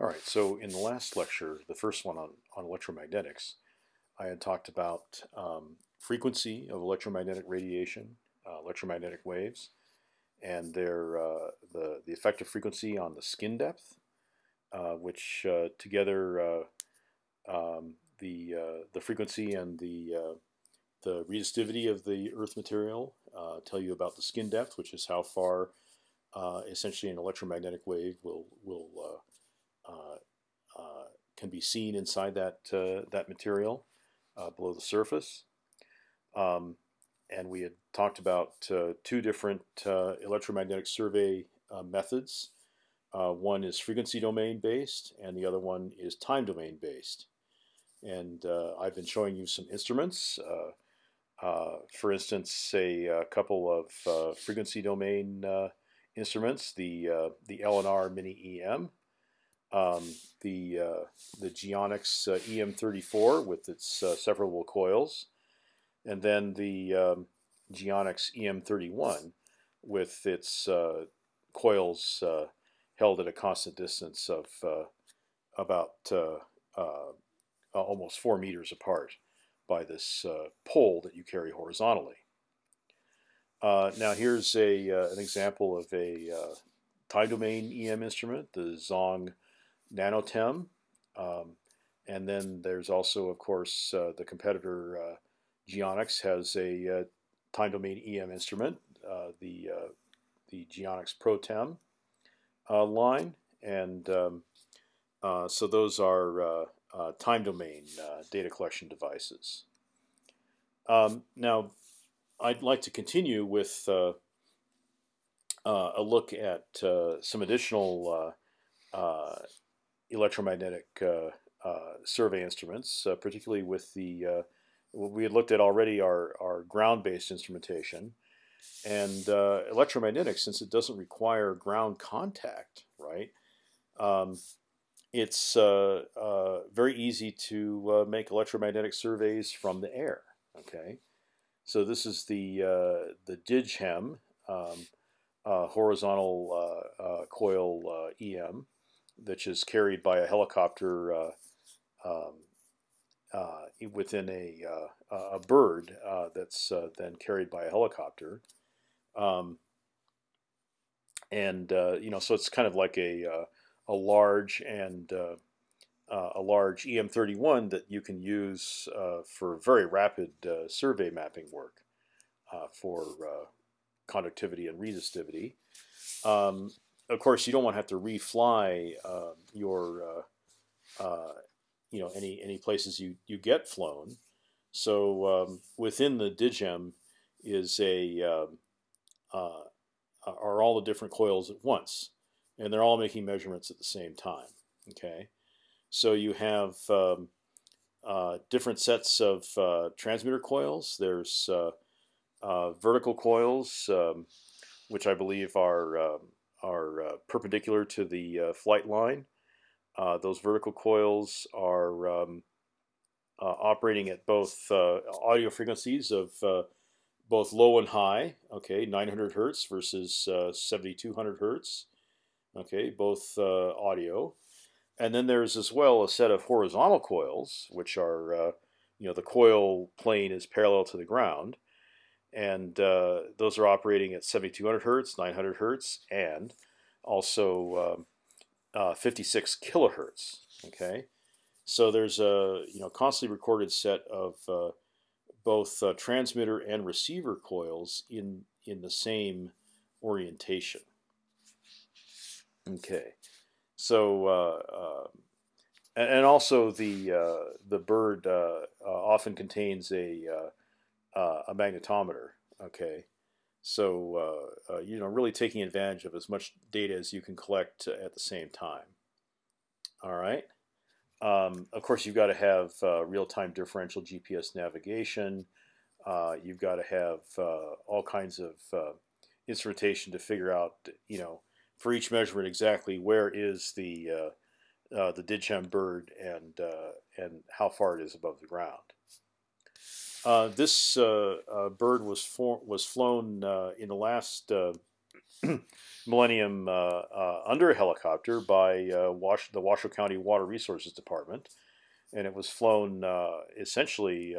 All right, so in the last lecture, the first one on, on electromagnetics, I had talked about um, frequency of electromagnetic radiation, uh, electromagnetic waves, and their uh, the, the effective frequency on the skin depth, uh, which uh, together uh, um, the, uh, the frequency and the, the resistivity of the earth material tell you about the skin depth, which is how far essentially an electromagnetic wave will, will can be seen inside that uh, that material uh, below the surface. Um, and we had talked about uh, two different electromagnetic survey methods. one is frequency domain based, and the other one is time domain based. And I've been showing you some instruments. Uh, for instance, a, a couple of uh, frequency domain uh, instruments, the the LNR Mini EM, um, the uh, the Geonics uh, EM34 with its uh, separable coils, and then the um, Geonics EM31 with its uh, coils uh, held at a constant distance of uh, about almost four meters apart by this pole that you carry horizontally. now here's a an example of a time domain EM instrument, the Zonge Nanotem. Um, and then there's also, of course, uh, the competitor uh, Geonics has a uh, time domain EM instrument, uh, the uh, the Geonics ProTem uh, line, and um, so those are time domain data collection devices. Um, now, I'd like to continue with a look at some additional electromagnetic uh, uh, survey instruments, uh, particularly with the we had looked at already our, our ground-based instrumentation, and electromagnetic since it doesn't require ground contact, right? Um, it's uh, uh, very easy to uh, make electromagnetic surveys from the air. Okay, so this is the the DIGHEM um, horizontal coil EM, which is carried by a helicopter uh, um, uh, within a uh, a bird that's then carried by a helicopter. Um, and you know, so it's kind of like a a large and uh, a large EM31 that you can use uh, for very rapid uh, survey mapping work for conductivity and resistivity. Um, of course, you don't want to have to refly uh, your, uh, uh, you know, any any places you you get flown. So um, within the DIGHEM is a um, uh, are all the different coils at once, and they're all making measurements at the same time. Okay, so you have um, uh, different sets of uh, transmitter coils. There's vertical coils, um, which I believe are um, are uh, perpendicular to the uh, flight line. Uh, those vertical coils are um, uh, operating at both uh, audio frequencies of both low and high. Okay, 900 hertz versus 7200 hertz. Okay, both audio. And then there's as well a set of horizontal coils, which are, you know, the coil plane is parallel to the ground and uh, those are operating at 7200 hertz, 900 hertz, and also um, uh, 56 kilohertz. Okay, so there's a you know constantly recorded set of uh, both uh, transmitter and receiver coils in in the same orientation. Okay, so uh, uh, and also the the bird often contains a uh, a magnetometer. Okay, so uh, uh, you know, really taking advantage of as much data as you can collect at the same time. All right. Um, of course, you've got to have uh, real-time differential GPS navigation. Uh, you've got to have uh, all kinds of instrumentation to figure out, you know, for each measurement exactly where is the the DIGHEM bird and and how far it is above the ground. Uh, this uh, uh, bird was was flown uh, in the last Millennium uh, uh, under a helicopter by uh, Wash the Washoe County Water Resources Department, and it was flown essentially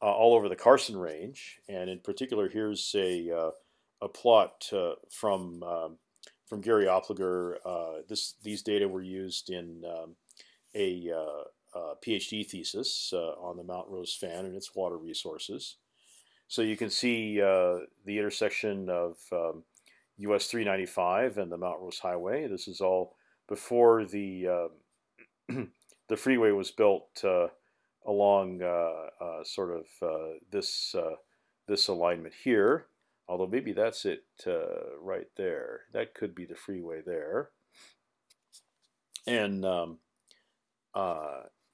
all over the Carson Range. And in particular, here's a a plot from um, from Gary Oppliger. this these data were used in um, a uh, PhD thesis uh, on the Mount Rose fan and its water resources. So you can see uh, the intersection of um, US 395 and the Mount Rose Highway. This is all before the um, the freeway was built uh, along uh, uh, sort of this this alignment here. Although maybe that's it right there. That could be the freeway there. And um,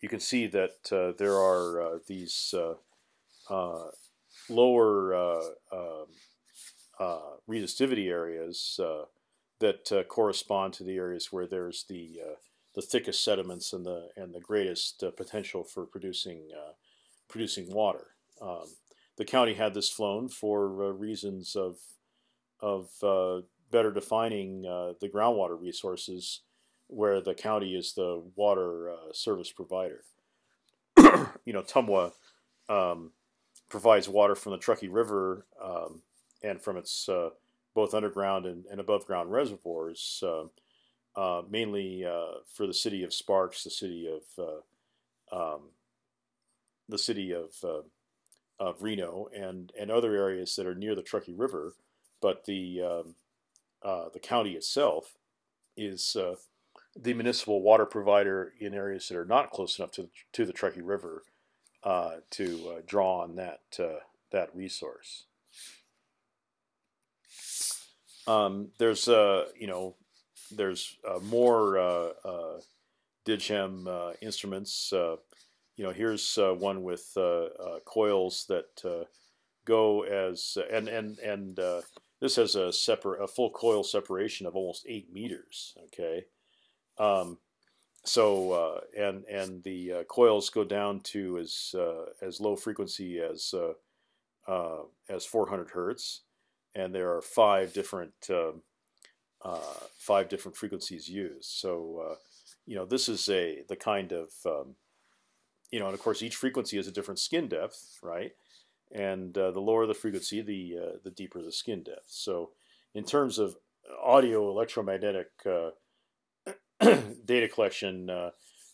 you can see that uh, there are uh, these uh, uh lower uh, um, uh, resistivity areas that correspond to the areas where there's the the thickest sediments and the and the greatest potential for producing producing water. Um, the county had this flown for reasons of of better defining the groundwater resources where the county is the water uh, service provider. you know, TMWA um, provides water from the Truckee River um, and from its uh, both underground and, and, above ground reservoirs, uh, uh mainly uh, for the city of Sparks, the city of uh, um, the city of of Reno, and and other areas that are near the Truckee River, but the um, the county itself is the municipal water provider in areas that are not close enough to to the Truckee River uh, to uh, draw on that uh, that resource. Um, there's uh, you know there's uh, more uh, DIGHEM instruments. you know here's one with coils that go as and and and this has a separate a full coil separation of almost eight meters. Okay. Um, so uh, and and the uh, coils go down to as uh, as low frequency as uh, uh, as 400 hertz, and there are five different um, uh, five different frequencies used. So you know this is a the kind of um, you know, and of course each frequency has a different skin depth, right? And the lower the frequency, the the deeper the skin depth. So in terms of audio electromagnetic data collection, uh,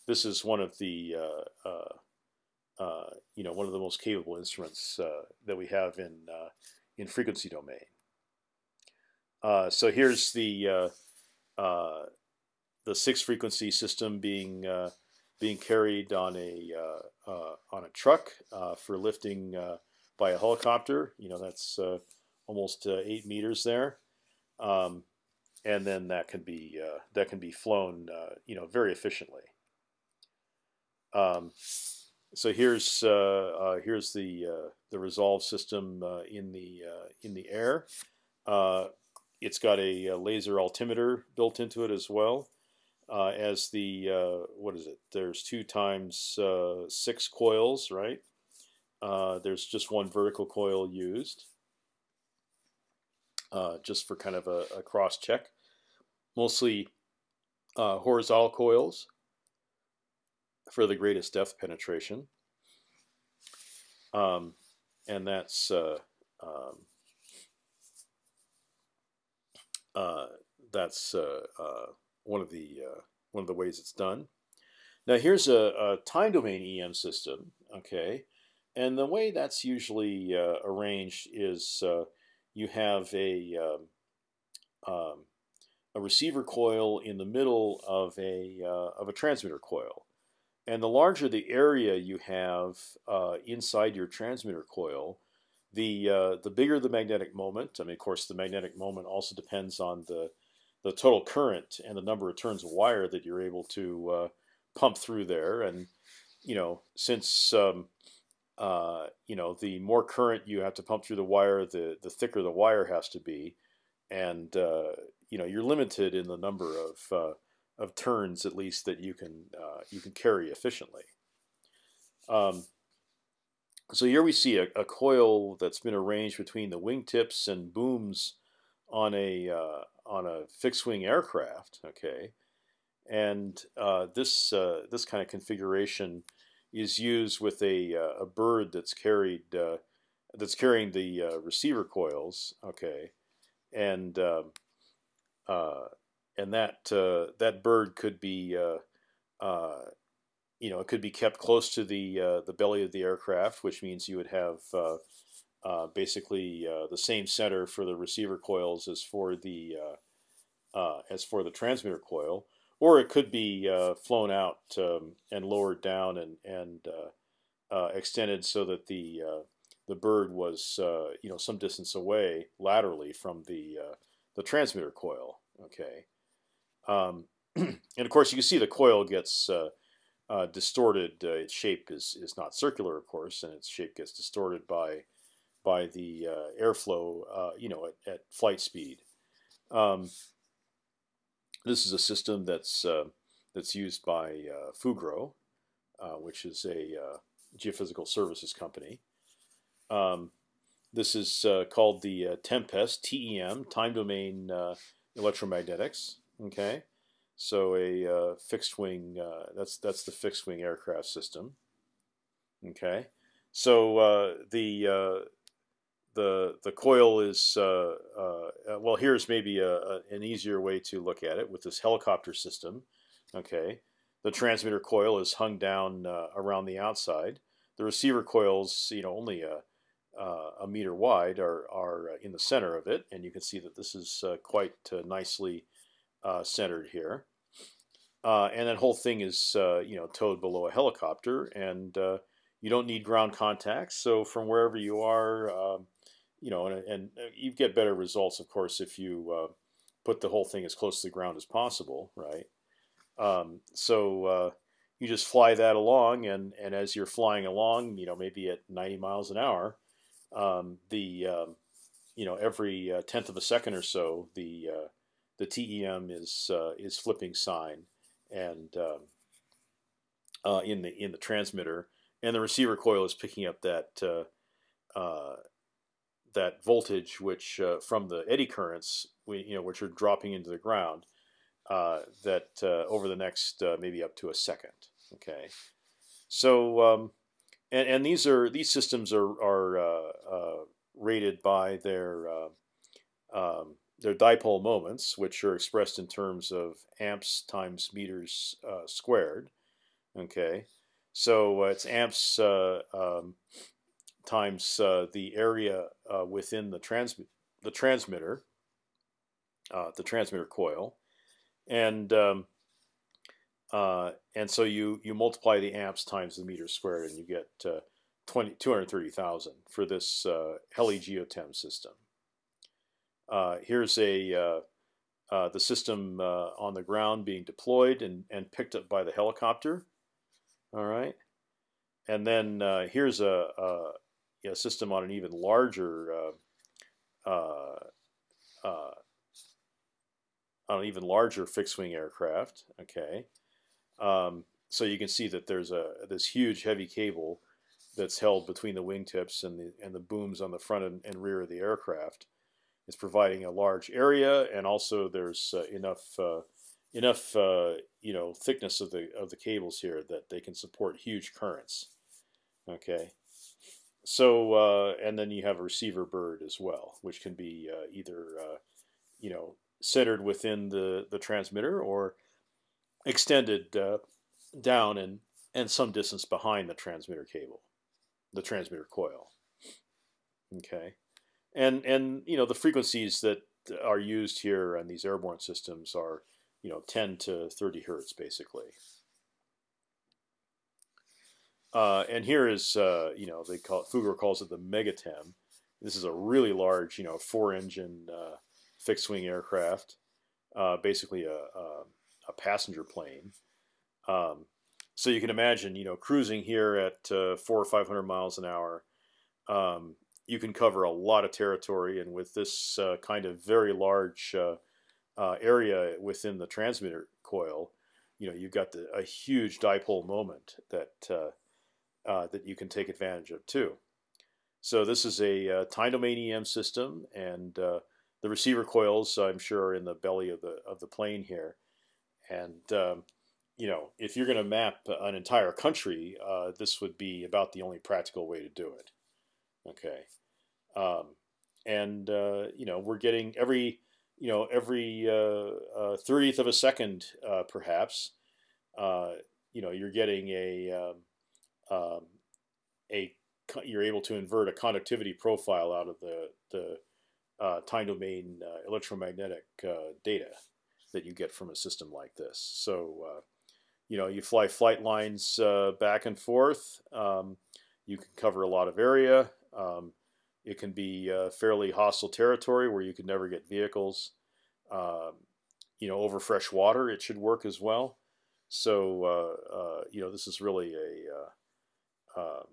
this is one of the uh, uh, uh, you know one of the most capable instruments uh, that we have in uh, in frequency domain. Uh, so here's the the six frequency system being being carried on a on a truck for lifting by a helicopter. You know that's almost eight meters there. Um, and then that can be uh, that can be flown uh, you know very efficiently. Um, so here's uh, uh here's the uh, the resolve system uh, in the in the air. it's got a, laser altimeter built into it as well. as the what is it? There's two times six coils, right? there's just one vertical coil used uh, just for kind of a, a cross check. Mostly uh, horizontal coils for the greatest depth penetration. Um, and that's uh, um, uh, that's uh, uh, one of the one of the ways it's done. Now here's a, a, time domain EM system, okay, and the way that's usually arranged is you have a um, um, a receiver coil in the middle of a uh, of a transmitter coil, and the larger the area you have uh, inside your transmitter coil, the uh, the bigger the magnetic moment. I mean, of course, the magnetic moment also depends on the the total current and the number of turns of wire that you're able to uh, pump through there. And you know, since um, uh, you know, the more current you have to pump through the wire, the the thicker the wire has to be, and uh, you know you're limited in the number of uh, of turns at least that you can uh, you can carry efficiently. Um, so here we see a, a, coil that's been arranged between the wingtips and booms on a uh, on a fixed wing aircraft. Okay, and this this kind of configuration is used with a uh, a bird that's carried that's carrying the receiver coils. Okay, and um, and that that bird could be you know, it could be kept close to the uh, the belly of the aircraft, which means you would have uh, uh, basically the same center for the receiver coils as for the as for the transmitter coil, or it could be flown out um, and lowered down and and extended so that the the bird was you know some distance away laterally from the the transmitter coil. Okay, um, and of course you can see the coil gets uh, distorted. Uh, its shape is is not circular, of course, and its shape gets distorted by by the uh, airflow, uh, you know, at, at flight speed. Um, this is a system that's uh, that's used by uh, Fugro, which is a geophysical services company. Um, this is called the Tempest TEM Time Domain Electromagnetics. Okay, so a uh, fixed wing uh, that's that's the fixed wing aircraft system. Okay, so uh, the uh, the the coil is uh, uh, well. Here's maybe a, a, an easier way to look at it with this helicopter system. Okay, the transmitter coil is hung down around the outside. The receiver coils, you know, only a a meter wide, are are in the center of it, and you can see that this is quite nicely uh, centered here. Uh, and that whole thing is uh, you know towed below a helicopter, and uh, you don't need ground contacts. So from wherever you are, um, you know, and, and, uh, you get better results, of course, if you uh, put the whole thing as close to the ground as possible, right? Um, so you just fly that along, and and as you're flying along, you know, maybe at 90 miles an hour, um, the um, you know every tenth of a second or so, the the TEM is uh, is flipping sign, and um, uh, in the in the transmitter, and the receiver coil is picking up that uh, uh that voltage, which uh, from the eddy currents, we, you know, which are dropping into the ground, uh, that over the next maybe up to a second. Okay, so um, and and these are these systems are are rated by their um, they're dipole moments, which are expressed in terms of amps times meters uh, squared. Okay, so uh, it's amps uh, um, times uh, the area uh, within the transmit the transmitter, uh, the transmitter coil, and um, and so you you multiply the amps times the meters squared, and you get 20, 230,000 for this Heli Geotem system. Uh, here's a uh, uh, the system on the ground being deployed and, and picked up by the helicopter. All right, and then here's a, a, a, system on an even larger on an even larger fixed wing aircraft. Okay, um, so you can see that there's a this huge heavy cable that's held between the wingtips and the and the booms on the front and, and rear of the aircraft. It's providing a large area, and also there's uh, enough uh, enough uh, you know thickness of the of the cables here that they can support huge currents. Okay, so uh, and then you have a receiver bird as well, which can be uh, either uh, you know centered within the the transmitter or extended down and and some distance behind the transmitter cable, the transmitter coil. Okay and and you know the frequencies that are used here on these airborne systems are you know 10 to 30 hertz basically. Uh, and here is uh, you know they call it, Fugro calls it the Megatem. This is a really large you know four engine uh, fixed wing aircraft, uh, basically a, a, a, passenger plane. Um, so you can imagine you know cruising here at uh, four or five hundred miles an hour. Um, you can cover a lot of territory, and with this uh, kind of very large area within the transmitter coil, you know you've got the, a huge dipole moment that uh, uh, that you can take advantage of too. So this is a uh, time domain EM system, and the receiver coils, I'm sure, are in the belly of the of the plane here, and um, you know, if you're going to map an entire country, uh, this would be about the only practical way to do it. Okay, um, and uh, you know, we're getting every you know every uh, uh, of a second, uh, perhaps. you know, you're getting a um, um, a you're able to invert a conductivity profile out of the the uh, time domain uh, electromagnetic uh, data that you get from a system like this. So, uh, you know, you fly flight lines uh, back and forth. Um, you can cover a lot of area. Um, it can be uh, fairly hostile territory where you could never get vehicles. Um, you know, over fresh water, it should work as well. So, you know, this is really a um,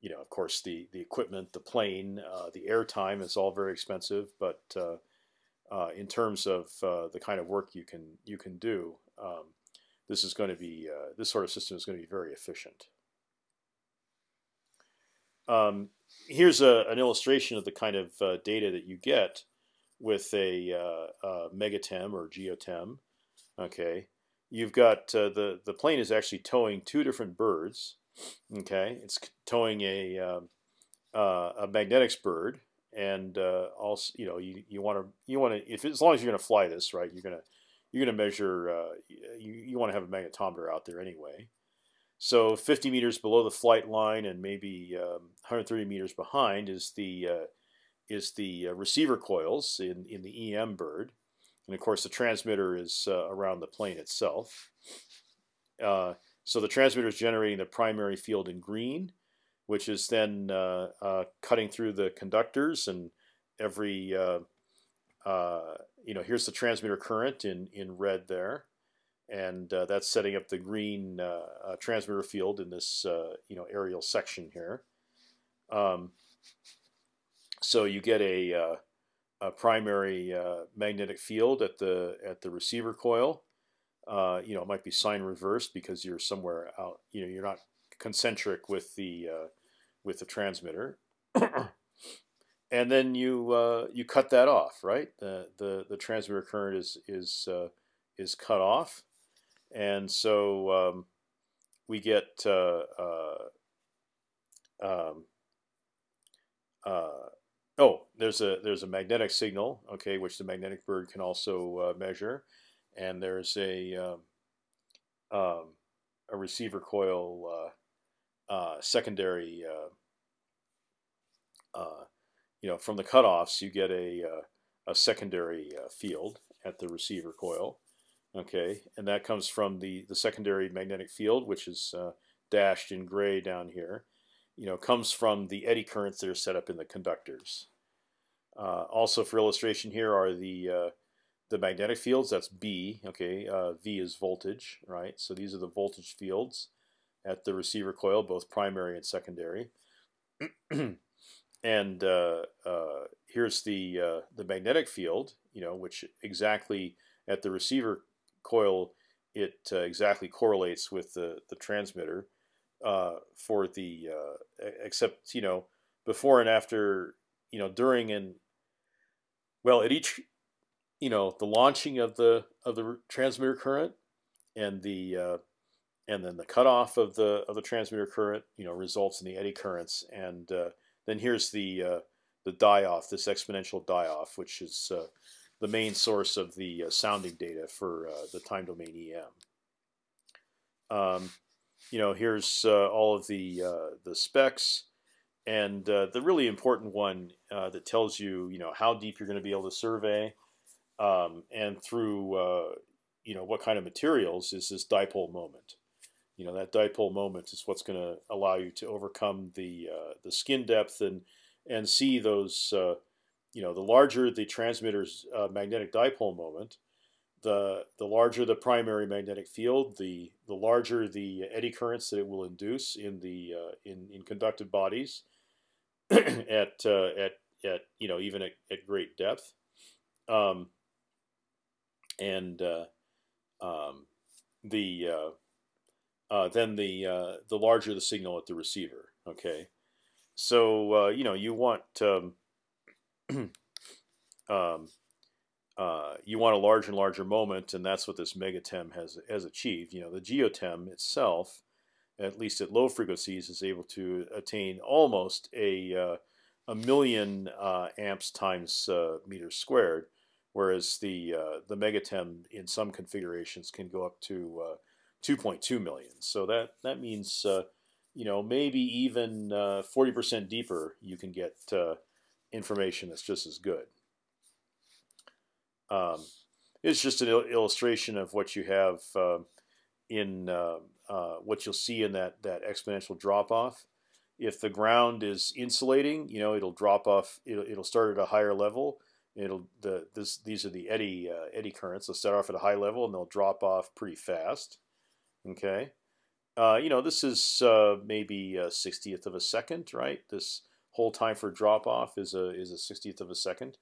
you know, of course, the the equipment, the plane, uh, the airtime is all very expensive. But uh, uh, in terms of uh, the kind of work you can you can do, um, this is going to be uh, this sort of system is going to be very efficient. Um, here's a, an illustration of the kind of uh, data that you get with a, a megatem or geotem. Okay, you've got the the plane is actually towing two different birds. Okay, it's towing a um, uh, a magnetics bird, and uh, also you know you you want to you want to if as long as you're going to fly this right, you're gonna you're gonna measure uh, you you want to have a magnetometer out there anyway. So 50 meters below the flight line and maybe um, 130 meters behind is the uh, is the uh, receiver coils in in the EM bird, and of course the transmitter is uh, around the plane itself. So the transmitter is generating the primary field in green, which is then uh, uh, cutting through the conductors and every uh, uh you know here's the transmitter current in in red there, and uh, that's setting up the green uh, transmitter field in this you know aerial section here. Um, so you get a, a primary magnetic field at the at the receiver coil uh, you know, it might be sign reversed because you're somewhere out. You know, you're not concentric with the uh, with the transmitter, and then you uh, you cut that off, right? The the the transmitter current is is uh, is cut off, and so um, we get uh, um, oh, there's a there's a magnetic signal, okay, which the magnetic bird can also measure and there's a um, um, a receiver coil uh, uh, secondary. Uh, uh, you know, from the cutoffs, you get a uh, a secondary field at the receiver coil. Okay, and that comes from the the secondary magnetic field, which is dashed in gray down here. You know, comes from the eddy currents that are set up in the conductors. also, for illustration, here are the the magnetic fields, that's B, okay, uh, V is voltage, right? So these are the voltage fields at the receiver coil, both primary and secondary. and uh, uh, here's the uh, the magnetic field, you know, which exactly at the receiver coil, it uh, exactly correlates with the, the transmitter uh, for the, except, you know, before and after, you know, during and, well, at each you know the launching of the of the transmitter current and the uh, and then the cutoff of the of the transmitter current you know results in the eddy currents and uh, then here's the uh, the die off this exponential die off which is uh, the main source of the uh, sounding data for uh, the time domain EM. Um, you know here's all of the the specs and the really important one that tells you you know how deep you're going to be able to survey um, and through uh, you know what kind of materials is this dipole moment. You know that dipole moment is what's going to allow you to overcome the uh, the skin depth and and see those. Uh, you know, the larger the transmitter's uh, magnetic dipole moment, the the larger the primary magnetic field, the the larger the eddy currents that it will induce in the uh, in in conductive bodies at uh, at at you know even at, at great depth. Um, and uh, um, the uh, uh, then the uh, the larger the signal at the receiver. Okay, so uh, you know you want um, um, you want a larger and larger moment, and that's what this megatem has has achieved. You know, the geotem itself, at least at low frequencies, is able to attain almost a a million amps times meters squared, whereas the uh, the megatem in some configurations can go up to 2.2 million. So that that means you know maybe even 40% deeper you can get information that's just as good. Um, it's just an il illustration of what you have uh, in uh, uh, what you'll see in that that exponential drop off. If the ground is insulating, you know it'll drop off. It'll, it'll start at a higher level. It'll the this these are the eddy uh, eddy currents. They'll start off at a high level and they'll drop off pretty fast. Okay, uh, you know this is uh, maybe a sixtieth of a second, right? This whole time for drop off is a is a sixtieth of a second.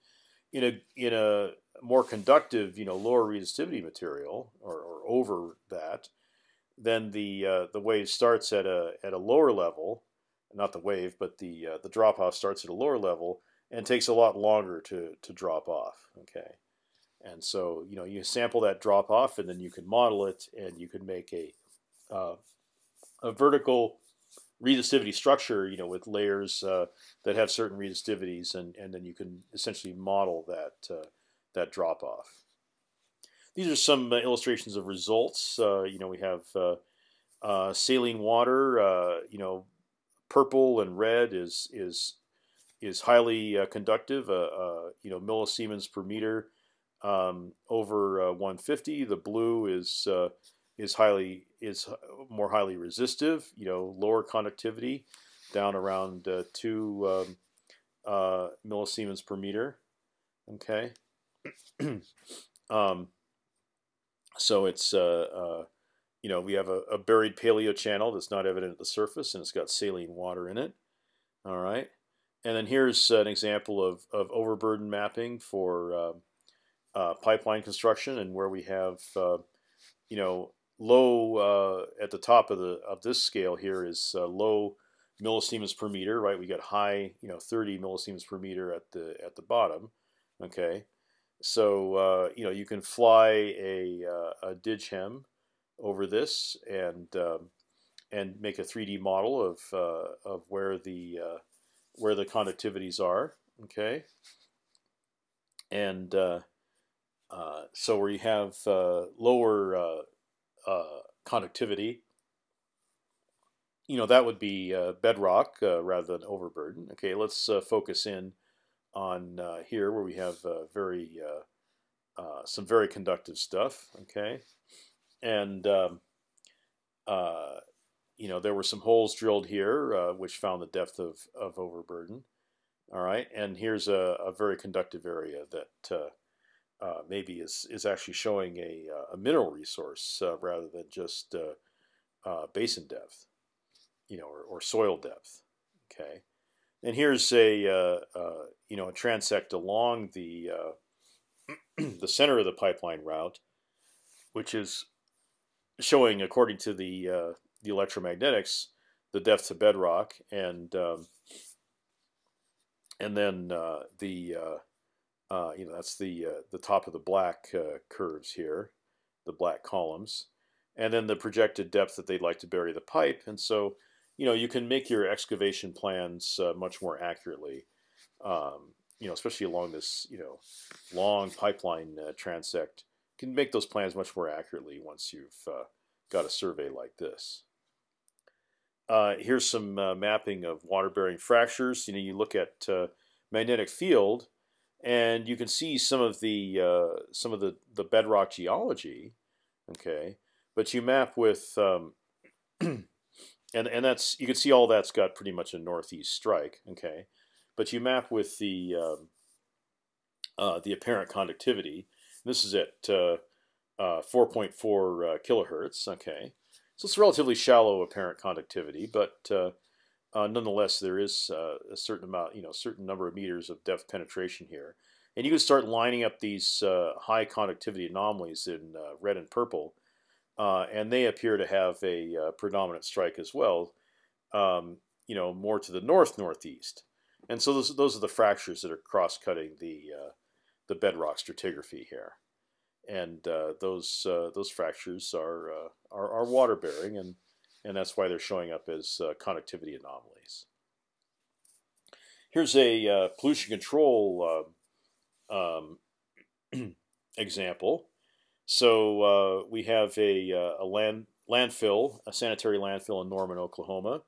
In a in a more conductive, you know, lower resistivity material, or, or over that, then the uh, the wave starts at a at a lower level, not the wave, but the uh, the drop off starts at a lower level and takes a lot longer to to drop off. Okay, and so you know you sample that drop off, and then you can model it, and you can make a uh, a vertical resistivity structure, you know, with layers uh, that have certain resistivities, and and then you can essentially model that uh, that drop off. These are some uh, illustrations of results. Uh, you know, we have uh, saline water. you know, purple and red is is is highly conductive. you know, millisiemens per meter um, over 150. The blue is is highly is more highly resistive. You know, lower conductivity, down around uh, two um, uh, millisiemens per meter. Okay. um, so it's uh, uh, you know we have a, a, buried paleo channel that's not evident at the surface, and it's got saline water in it. All right. And then here's an example of, of overburden mapping for uh, uh, pipeline construction, and where we have you know low uh, at the top of the of this scale here is uh, low millisiemens per meter, right? We got high, you know, 30 millisiemens per meter at the at the bottom. Okay, so uh, you know you can fly a uh, a DigHem over this and um, and make a 3D model of uh, of where the uh, where the conductivities are. Okay, and uh, uh, so where you have uh, lower uh, conductivity, you know, that would be uh, bedrock uh, rather than overburden. Okay, let's focus in on here where we have very some very conductive stuff. Okay, and um, you know, there were some holes drilled here, uh, which found the depth of, of overburden. All right, and here's a, a very conductive area that uh, uh, maybe is is actually showing a, uh, a mineral resource uh, rather than just basin depth, you know, or, or, soil depth. Okay, and here's a you know a transect along the the center of the pipeline route, which is showing, according to the the electromagnetics, the depth to bedrock, and um, and then the uh, you know, that's the uh, the top of the black uh, curves here, the black columns, and then the projected depth that they'd like to bury the pipe. And so, you know, you can make your excavation plans uh, much more accurately. Um, you know, especially along this you know long pipeline uh, transect, you can make those plans much more accurately once you've uh, got a survey like this. Here's some mapping of water-bearing fractures. You know, you look at magnetic field and you can see some of the uh, some of the the bedrock geology. Okay, but you map with um, and and that's you can see all that's got pretty much a northeast strike. Okay, but you map with the um, uh, the apparent conductivity. This is at uh, uh 4.4 uh, kilohertz. Okay, so it's relatively shallow apparent conductivity, but uh, uh, nonetheless, there is uh, a certain amount, you know, certain number of meters of depth penetration here, and you can start lining up these uh, high conductivity anomalies in uh, red and purple, uh, and they appear to have a predominant strike as well, um, you know, more to the north northeast, and so those those are the fractures that are cross cutting the the bedrock stratigraphy here, and uh, those uh, those fractures are, uh, are, are water bearing, and and that's why they're showing up as uh, conductivity anomalies. Here's a uh, pollution control um, example. So we have a, a land landfill, a sanitary landfill in Norman, Oklahoma.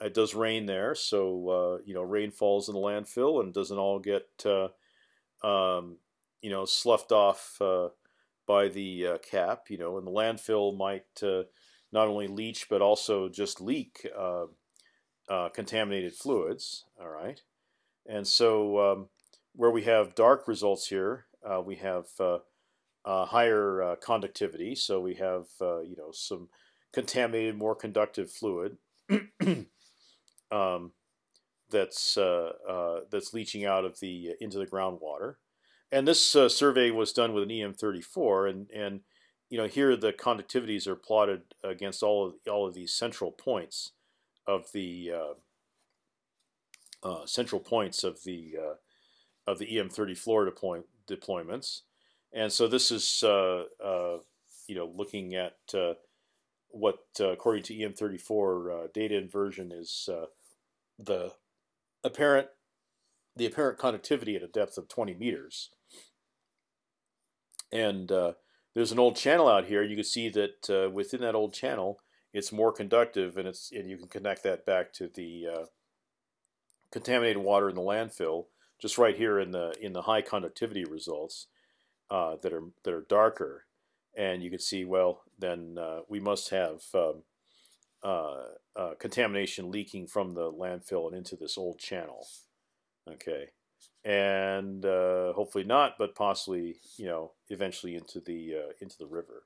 It does rain there, so you know rain falls in the landfill and doesn't all get um, you know, sloughed off uh, by the uh, cap. You know, and the landfill might uh, not only leach but also just leak uh, uh, contaminated fluids. All right, and so um, where we have dark results here, uh, we have higher conductivity. So we have you know some contaminated, more conductive fluid. um, that's uh, uh, that's leaching out of the uh, into the groundwater. And this uh, survey was done with an EM34, and and you know here the conductivities are plotted against all of all of these central points of the uh, uh, central points of the of the EM34 deploy deployments. And so this is uh, uh, you know looking at uh, what according to EM34 data inversion is the apparent the apparent conductivity at a depth of 20 meters. And uh, there's an old channel out here. You can see that uh, within that old channel, it's more conductive, and it's and you can connect that back to the uh, contaminated water in the landfill, just right here in the in the high conductivity results uh, that are that are darker, and you can see well then uh, we must have um, uh, contamination leaking from the landfill and into this old channel. Okay, and uh, hopefully not, but possibly you know eventually into the uh, into the river.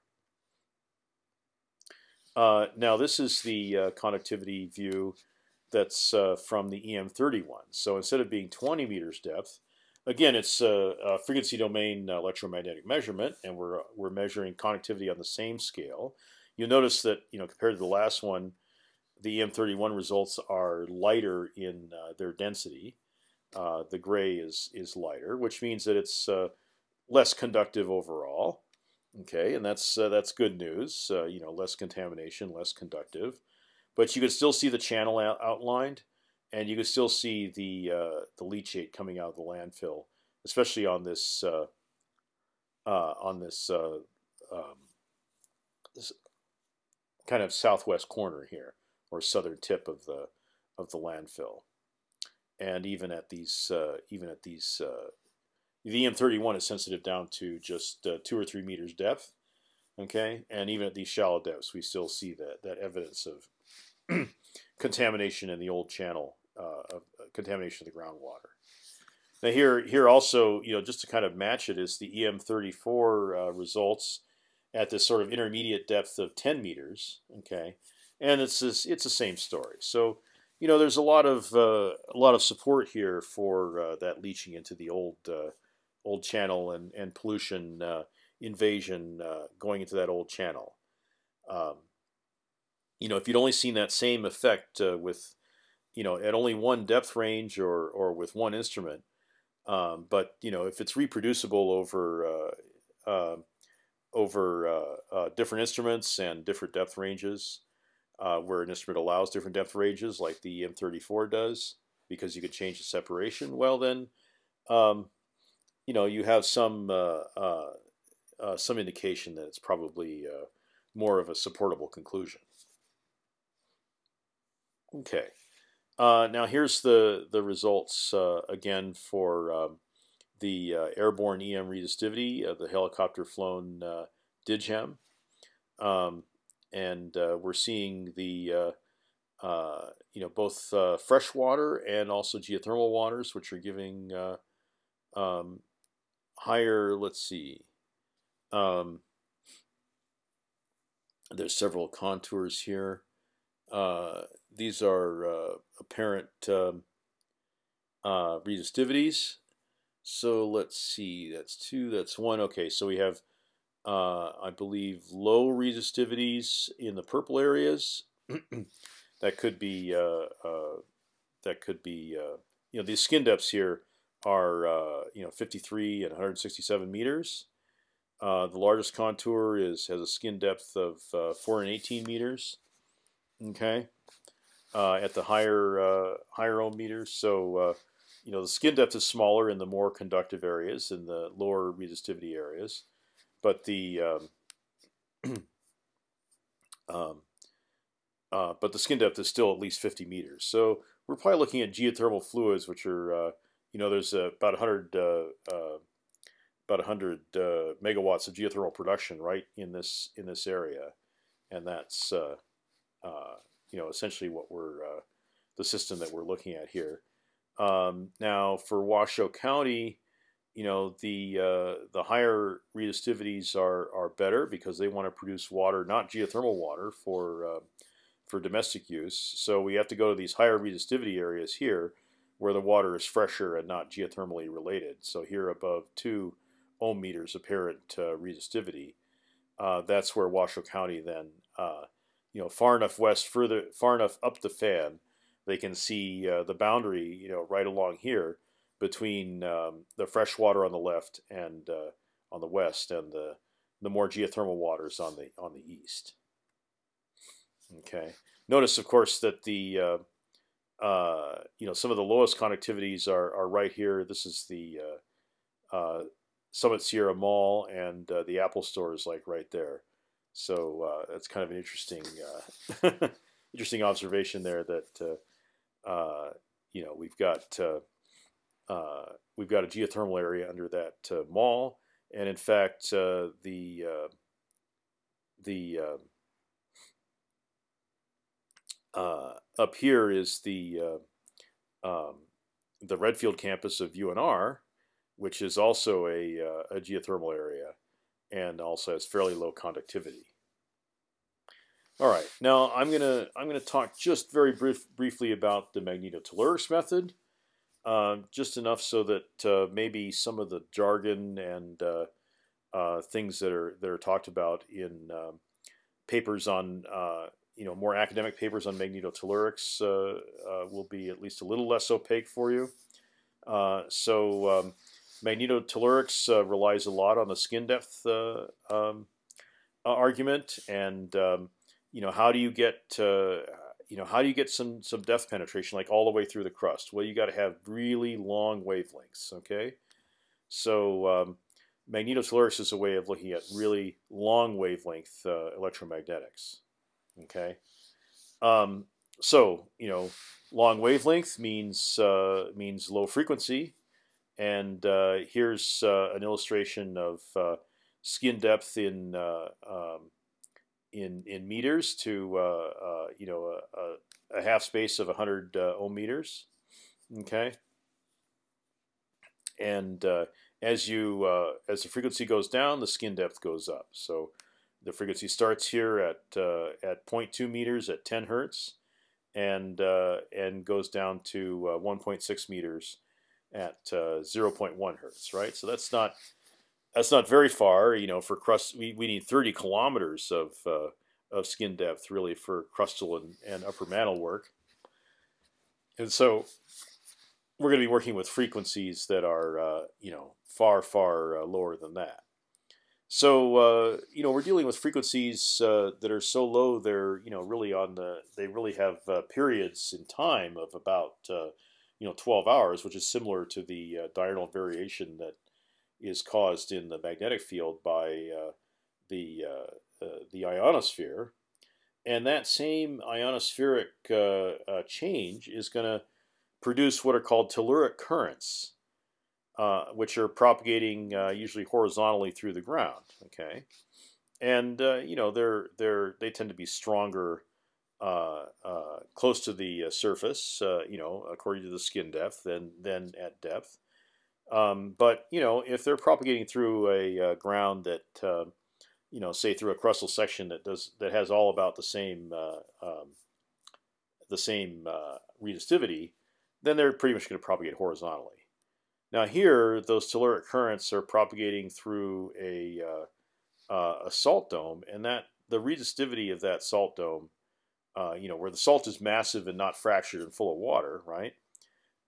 Uh, now this is the uh, conductivity view that's from the EM31. So instead of being 20 meters depth, again it's a, a frequency domain electromagnetic measurement, and we're we're measuring conductivity on the same scale. You'll notice that you know compared to the last one, the EM31 results are lighter in uh, their density. Uh, the gray is is lighter, which means that it's uh, less conductive overall. Okay, and that's uh, that's good news. Uh, you know, less contamination, less conductive, but you can still see the channel out outlined, and you can still see the uh, the leachate coming out of the landfill, especially on this on this, um, this kind of southwest corner here or southern tip of the of the landfill, and even at these uh, even at these uh, the EM31 is sensitive down to just uh, two or three meters depth. Okay, and even at these shallow depths, we still see that that evidence of contamination in the old channel uh, of uh, contamination of the groundwater. Now here, here also, you know, just to kind of match it is the EM34 uh, results at this sort of intermediate depth of 10 meters. Okay, and it's this, it's the same story. So you know, there's a lot of uh, a lot of support here for uh, that leaching into the old uh, old channel and and pollution uh, invasion uh, going into that old channel. Um, you know, if you'd only seen that same effect uh, with, you know, at only one depth range or or with one instrument, um, but you know, if it's reproducible over over different instruments and different depth ranges, uh, where an instrument allows different depth ranges, like the EM34 does, because you could change the separation. Well, then, um, you know, you have some uh, uh, uh some indication that it's probably uh, more of a supportable conclusion. Okay, uh, now here's the the results again for um, the airborne EM resistivity of the helicopter flown DIGHEM. Um, and uh, we're seeing the uh, uh, you know both freshwater and also geothermal waters, which are giving um, higher. Let's see. Um, there's several contours here. Uh, these are uh, apparent um, uh, resistivities. So let's see, that's two, that's one. Okay, so we have uh, I believe low resistivities in the purple areas. that could be uh, uh, that could be uh, you know these skin depths here are uh, you know 53 and 167 meters. Uh, the largest contour is has a skin depth of uh, 418 meters. Okay, at the higher higher ohm meters. So you know the skin depth is smaller in the more conductive areas, in the lower resistivity areas, but the um, um, uh, but the skin depth is still at least 50 meters. So we're probably looking at geothermal fluids, which are you know there's about 100 about 100 uh, megawatts of geothermal production right in this in this area, and that's uh, uh, you know essentially what we're uh, the system that we're looking at here. Um, now for Washoe County, you know the uh, the higher resistivities are are better because they want to produce water, not geothermal water for uh, for domestic use. So we have to go to these higher resistivity areas here where the water is fresher and not geothermally related. So here above two ohm meters apparent uh, resistivity. Uh, that's where Washoe County then, uh, you know, far enough west, further, far enough up the fan, they can see uh, the boundary, you know, right along here between um, the fresh water on the left and uh, on the west, and the the more geothermal waters on the on the east. Okay. Notice, of course, that the uh, uh, you know some of the lowest conductivities are are right here. This is the uh, uh, Summit Sierra Mall and uh, the Apple Store is like right there. So that's kind of an interesting, interesting observation there. That you know we've got uh, we've got a geothermal area under that mall, and in fact the the up here is the um, the Redfield campus of UNR, which is also a, uh, a geothermal area and also has fairly low conductivity. All right, now I'm gonna I'm gonna talk just very brief, briefly about the magnetotellurics method, uh, just enough so that uh, maybe some of the jargon and uh, uh things that are that are talked about in um, papers on uh, you know more academic papers on magnetotellurics uh, will be at least a little less opaque for you. so um, Magnetotellurics relies a lot on the skin depth um, argument, and um, you know how do you get you know how do you get some some depth penetration like all the way through the crust? Well, you got to have really long wavelengths. Okay, so um, magnetotellurics is a way of looking at really long wavelength uh, electromagnetics. Okay, um, so you know long wavelength means uh, means low frequency and uh, here's uh, an illustration of uh, skin depth in um, in in meters to you know a, a, half space of 100 ohm meters. Okay, and as you uh, as the frequency goes down, the skin depth goes up. So the frequency starts here at uh, at 0.2 meters at 10 hertz, and uh, and goes down to 1.6 meters at uh, 0.1 hertz, right? So that's not that's not very far. You know, for crust, we, we need 30 kilometers of uh, of skin depth really for crustal and, and upper mantle work. And so we're going to be working with frequencies that are uh, you know far far uh, lower than that. So uh, you know we're dealing with frequencies uh, that are so low they're you know really on the they really have uh, periods in time of about you know 12 hours, which is similar to the diurnal variation that is caused in the magnetic field by uh, the uh, uh, the ionosphere, and that same ionospheric uh, change is going to produce what are called telluric currents, which are propagating usually horizontally through the ground. Okay, and you know they're they're they tend to be stronger uh, uh, close to the uh, surface, you know, according to the skin depth, than than at depth. Um, but you know, if they're propagating through a ground that you know, say through a crustal section that does that has all about the same um, the same resistivity, then they're pretty much going to propagate horizontally. Now here, those telluric currents are propagating through a uh, uh, a salt dome, and that the resistivity of that salt dome uh, you know, where the salt is massive and not fractured and full of water, right?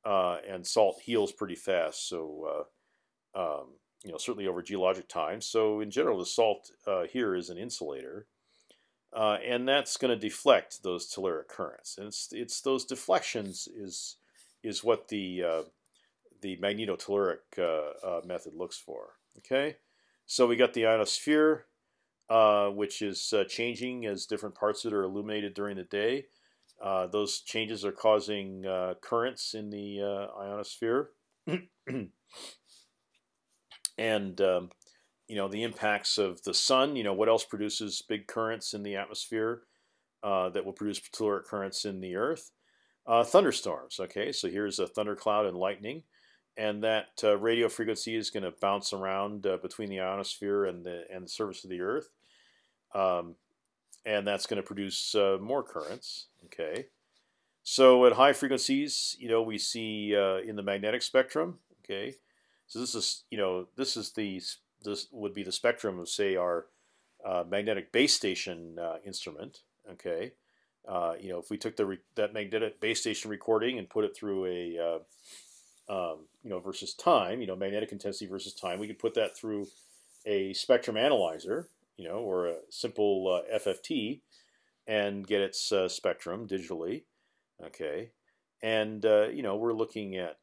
And salt heals pretty fast. So um, you know, certainly over geologic time. So in general, the salt here is an insulator. Uh, and that's going to deflect those telluric currents. And it's it's those deflections is is what the uh, the magnetotelluric uh, uh, method looks for. Okay, so we got the ionosphere, uh, which is changing as different parts of it are illuminated during the day. Those changes are causing currents in the ionosphere, and um, you know the impacts of the sun. You know what else produces big currents in the atmosphere uh, that will produce telluric currents in the Earth? Uh, thunderstorms. Okay, so here's a thundercloud and lightning, and that uh, radio frequency is going to bounce around uh, between the ionosphere and the and the surface of the Earth, um, and that's going to produce uh, more currents. Okay, so at high frequencies, you know we see uh, in the magnetic spectrum. Okay, so this is you know this is the this would be the spectrum of say our uh, magnetic base station uh, instrument. Okay, uh, you know if we took the that magnetic base station recording and put it through a uh, um, you know versus time, you know magnetic intensity versus time, we could put that through a spectrum analyzer, you know, or a simple uh, FFT, and get its uh, spectrum digitally. Okay, and you know we're looking at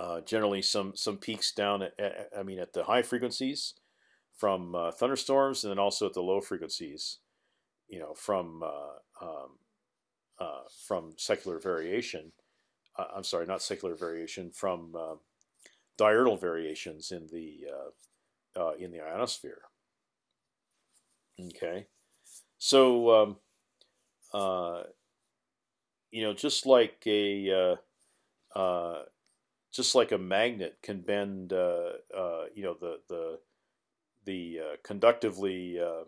uh, generally, some some peaks down at, at, I mean at the high frequencies from uh, thunderstorms, and then also at the low frequencies, you know, from uh, um, uh, from secular variation. Uh, I'm sorry, not secular variation, from diurnal variations in the in the ionosphere. Okay, so um, you know, just like a just like a magnet can bend, uh, uh, you know, the the the uh, conductively uh,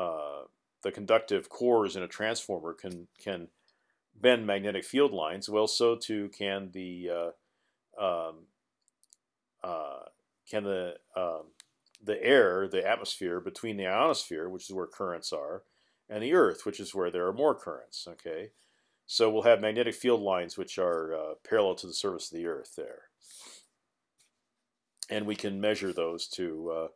uh, the conductive cores in a transformer can can bend magnetic field lines. Well, so too can the uh, um, can the um, the air, the atmosphere between the ionosphere, which is where currents are, and the Earth, which is where there are more currents. Okay, so we'll have magnetic field lines which are uh, parallel to the surface of the Earth there. And we can measure those to,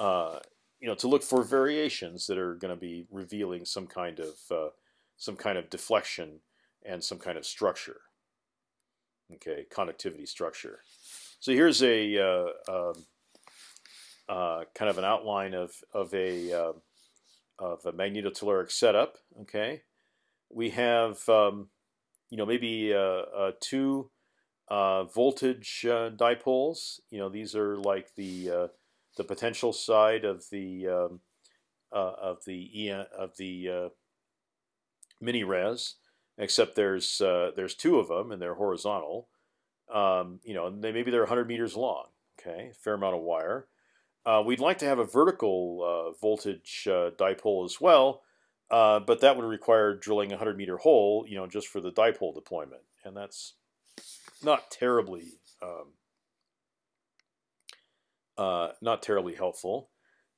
uh, uh, you know, to look for variations that are going to be revealing some kind of uh, some kind of deflection and some kind of structure. Okay, conductivity structure. So here's a uh, um, uh, kind of an outline of of a of a magnetotelluric setup. Okay, we have um, you know maybe uh, uh, two uh, voltage uh, dipoles. You know these are like the uh, the potential side of the um, uh, of the of the mini res, except there's there's two of them and they're horizontal. Um, you know, they maybe they're 100 meters long. Okay, fair amount of wire. we'd like to have a vertical voltage dipole as well, uh, but that would require drilling a 100 meter hole, you know, just for the dipole deployment, and that's not terribly um, uh, not terribly helpful.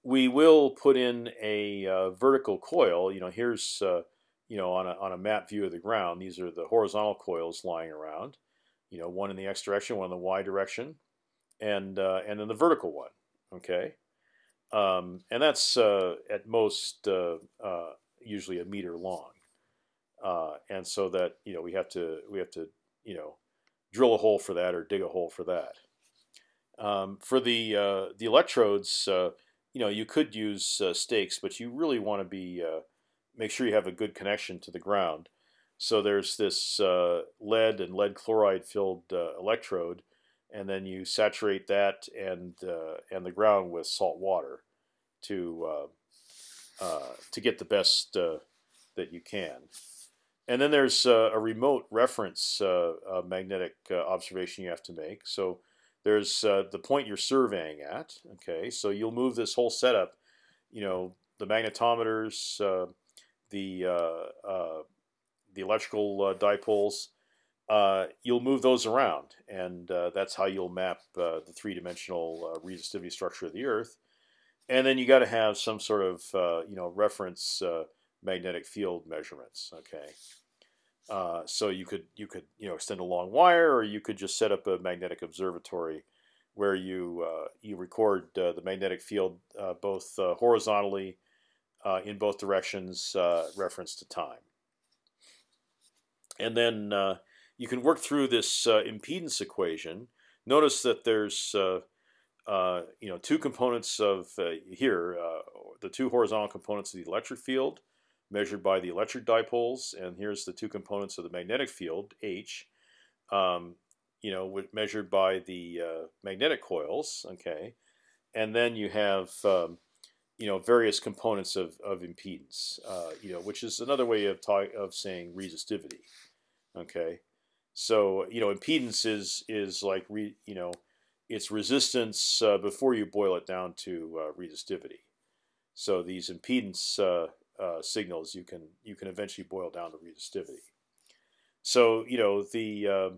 We will put in a uh, vertical coil. You know, here's uh, you know on a on a map view of the ground. These are the horizontal coils lying around. You know, one in the x direction, one in the y direction, and uh, and then the vertical one. Okay, um, and that's uh, at most usually a meter long, uh, and so that you know we have to we have to you know drill a hole for that or dig a hole for that. Um, for the uh, the electrodes, uh, you know you could use uh, stakes, but you really want to be uh, make sure you have a good connection to the ground. So there's this uh, lead and lead chloride filled uh, electrode, and then you saturate that and uh, and the ground with salt water to uh, uh, to get the best uh, that you can. And then there's uh, a remote reference magnetic observation you have to make. So there's the point you're surveying at. Okay, so you'll move this whole setup. You know, the magnetometers, the the electrical dipoles. Uh, you'll move those around, and uh, that's how you'll map uh, the three-dimensional resistivity structure of the Earth and then you got to have some sort of uh, you know reference uh, magnetic field measurements. Okay, Uh, so you could you could you know extend a long wire, or you could just set up a magnetic observatory where you uh, you record uh, the magnetic field uh, both uh, horizontally uh, in both directions, reference to time, and then you can work through this impedance equation. Notice that there's you know two components of here the two horizontal components of the electric field measured by the electric dipoles, and here's the two components of the magnetic field, H, um, you know, measured by the uh, magnetic coils, okay, and then you have, um, you know, various components of, of impedance, uh, you know, which is another way of talk, of saying resistivity, okay. So you know, impedance is is like re, you know, it's resistance uh, before you boil it down to uh, resistivity. So these impedance uh, uh, signals you can you can eventually boil down to resistivity. So you know the uh,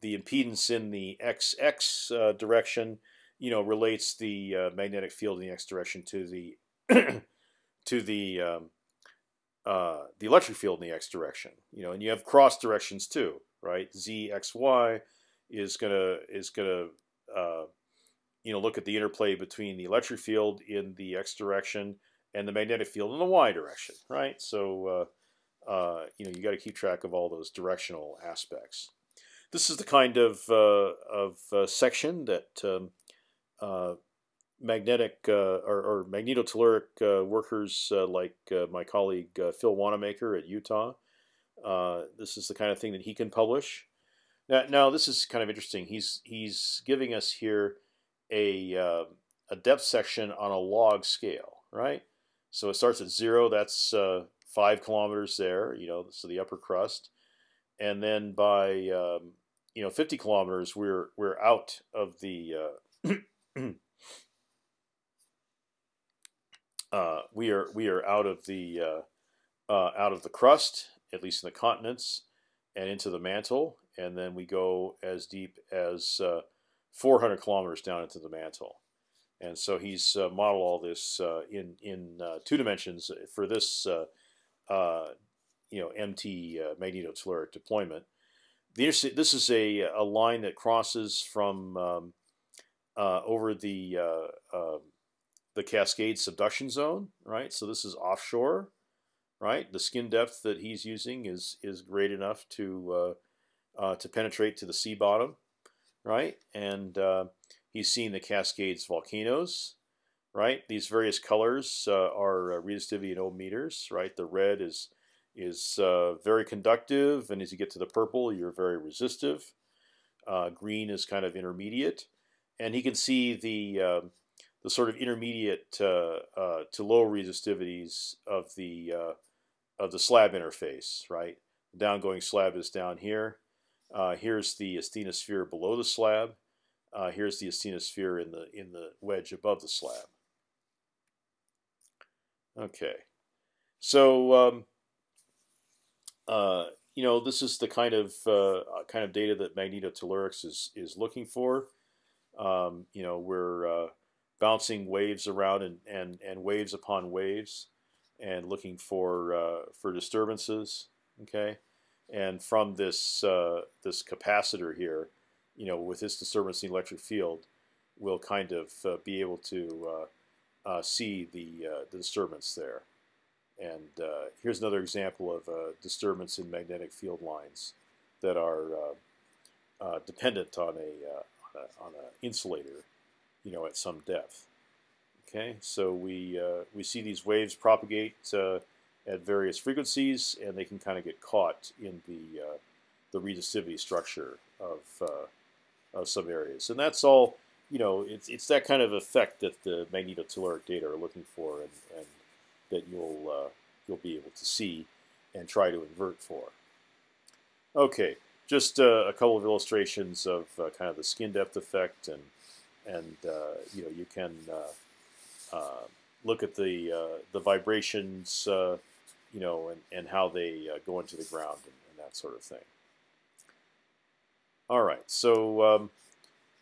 the impedance in the XX uh, direction, you know, relates the uh, magnetic field in the X direction to the to the um, uh, the electric field in the X direction. You know, and you have cross directions too, right? Z X Y is gonna is gonna uh, you know look at the interplay between the electric field in the X direction and the magnetic field in the y direction, right? So uh, uh, you know you got to keep track of all those directional aspects. This is the kind of uh, of section that um, magnetic uh, or, or, magnetotelluric workers like my colleague Phil Wannamaker at Utah. this is the kind of thing that he can publish. Now, now, this is kind of interesting. He's he's giving us here a a depth section on a log scale, right? So it starts at zero. That's uh, five kilometers there. You know, so the upper crust, and then by um, you know 50 kilometers, we're we're out of the uh, uh, we are we are out of the uh, uh, out of the crust, at least in the continents, and into the mantle, and then we go as deep as uh, 400 kilometers down into the mantle. And so he's uh, modeled all this uh, in in two dimensions for this you know MT uh, magnetotelluric deployment. this is a, a line that crosses from um, over the um, the Cascade subduction zone, right? So this is offshore, right? The skin depth that he's using is is great enough to to penetrate to the sea bottom, right? And He's seen the Cascades volcanoes, right? These various colors uh, are uh, resistivity in ohm meters, right? The red is is uh, very conductive, and as you get to the purple, you're very resistive. Uh, green is kind of intermediate, and he can see the um, the sort of intermediate uh, uh, to low resistivities of the of the slab interface, right? The downgoing slab is down here. here's the asthenosphere below the slab. Uh, here's the asthenosphere in the in the wedge above the slab. Okay, so um, uh, you know this is the kind of uh, uh kind of data that magnetotellurics is is looking for. Um, you know we're uh, bouncing waves around and, and and waves upon waves, and looking for uh, for disturbances. Okay, and from this this capacitor here you know, with this disturbance in the electric field, we'll kind of uh, be able to uh, uh, see the, uh, the disturbance there. And uh, here's another example of disturbance in magnetic field lines that are uh, dependent on a, on an insulator, you know, at some depth. Okay, so we uh, we see these waves propagate uh, at various frequencies, and they can kind of get caught in the uh, the resistivity structure of of some areas, and that's all. You know, it's it's that kind of effect that the magnetotelluric data are looking for, and, and that you'll uh, you'll be able to see and try to invert for. Okay, just uh, a couple of illustrations of uh, kind of the skin depth effect, and and uh, you know you can uh, uh, look at the the vibrations, you know, and and how they go into the ground and, and that sort of thing. All right, so um,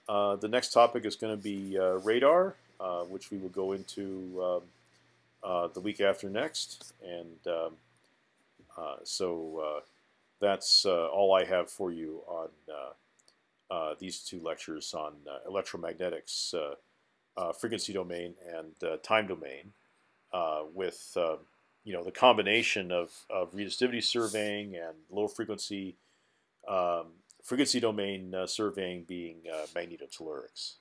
uh, the next topic is going to be uh, radar, uh, which we will go into um, uh, the week after next. And um, uh, so that's uh, all I have for you on uh, uh, these two lectures on electromagnetics, frequency domain and time domain, with um, you know the combination of, of resistivity surveying and low frequency um, frequency domain uh, surveying being uh, magnetotellurics.